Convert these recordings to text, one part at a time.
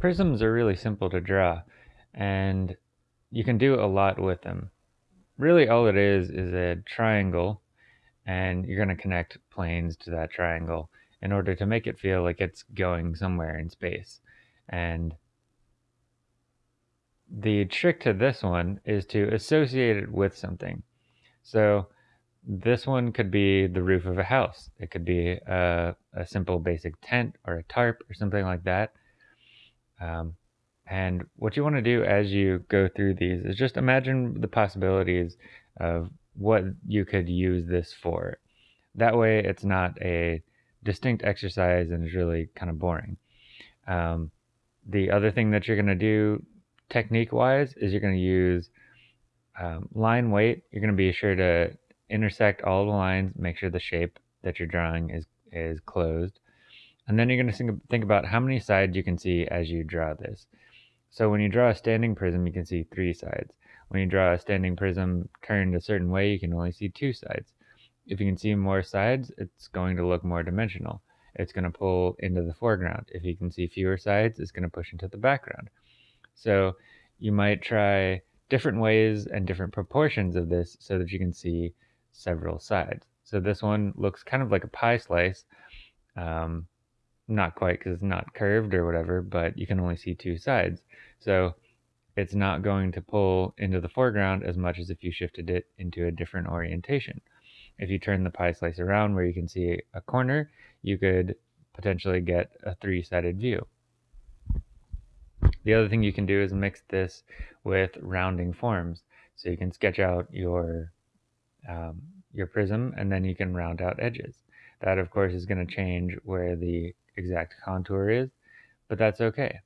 Prisms are really simple to draw, and you can do a lot with them. Really all it is is a triangle, and you're going to connect planes to that triangle in order to make it feel like it's going somewhere in space. And the trick to this one is to associate it with something. So this one could be the roof of a house. It could be a, a simple basic tent or a tarp or something like that. Um, and what you want to do as you go through these is just imagine the possibilities of what you could use this for. That way it's not a distinct exercise and is really kind of boring. Um, the other thing that you're going to do technique wise is you're going to use um, line weight. You're going to be sure to intersect all the lines, make sure the shape that you're drawing is, is closed. And then you're going to think about how many sides you can see as you draw this. So when you draw a standing prism, you can see three sides. When you draw a standing prism turned a certain way, you can only see two sides. If you can see more sides, it's going to look more dimensional. It's going to pull into the foreground. If you can see fewer sides, it's going to push into the background. So you might try different ways and different proportions of this so that you can see several sides. So this one looks kind of like a pie slice. Um, not quite because it's not curved or whatever, but you can only see two sides. So it's not going to pull into the foreground as much as if you shifted it into a different orientation. If you turn the pie slice around where you can see a corner, you could potentially get a three-sided view. The other thing you can do is mix this with rounding forms. So you can sketch out your um, your prism and then you can round out edges. That of course is going to change where the exact contour is, but that's okay.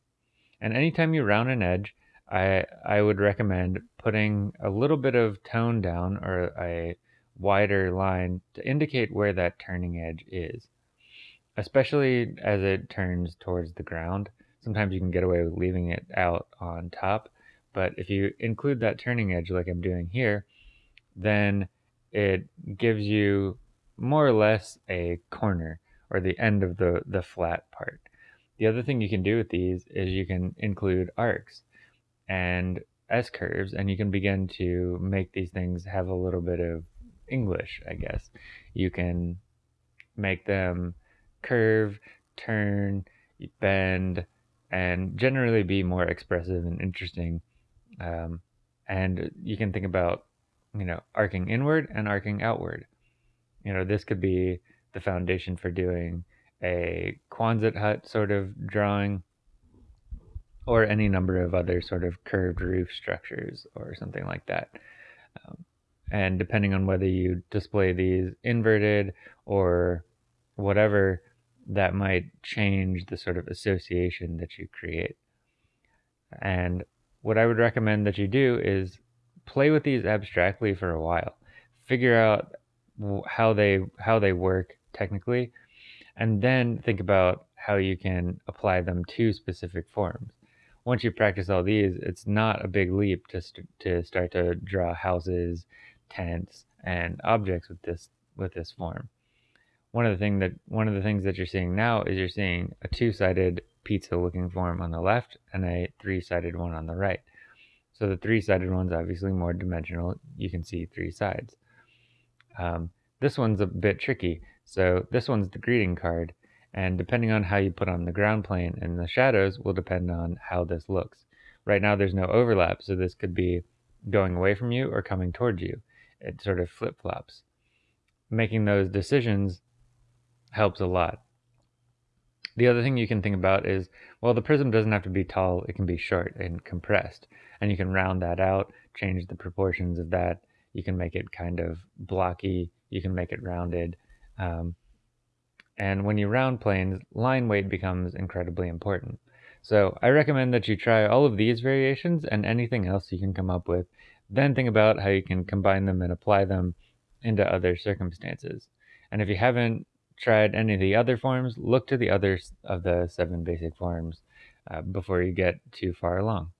And anytime you round an edge, I, I would recommend putting a little bit of tone down or a wider line to indicate where that turning edge is, especially as it turns towards the ground. Sometimes you can get away with leaving it out on top, but if you include that turning edge like I'm doing here, then it gives you more or less a corner or the end of the, the flat part. The other thing you can do with these is you can include arcs and S-curves and you can begin to make these things have a little bit of English, I guess. You can make them curve, turn, bend, and generally be more expressive and interesting. Um, and you can think about, you know, arcing inward and arcing outward. You know, this could be the foundation for doing a Quonset hut sort of drawing or any number of other sort of curved roof structures or something like that. Um, and depending on whether you display these inverted or whatever, that might change the sort of association that you create. And what I would recommend that you do is play with these abstractly for a while. Figure out how they how they work technically, and then think about how you can apply them to specific forms. Once you practice all these, it's not a big leap to, st to start to draw houses, tents, and objects with this with this form. One of the thing that one of the things that you're seeing now is you're seeing a two-sided pizza-looking form on the left and a three-sided one on the right. So the three-sided one's obviously more dimensional. You can see three sides. Um, this one's a bit tricky. So this one's the greeting card, and depending on how you put on the ground plane and the shadows will depend on how this looks. Right now there's no overlap, so this could be going away from you or coming towards you. It sort of flip-flops. Making those decisions helps a lot. The other thing you can think about is, well, the prism doesn't have to be tall, it can be short and compressed. And you can round that out, change the proportions of that. You can make it kind of blocky you can make it rounded. Um, and when you round planes, line weight becomes incredibly important. So I recommend that you try all of these variations and anything else you can come up with. Then think about how you can combine them and apply them into other circumstances. And if you haven't tried any of the other forms, look to the others of the seven basic forms uh, before you get too far along.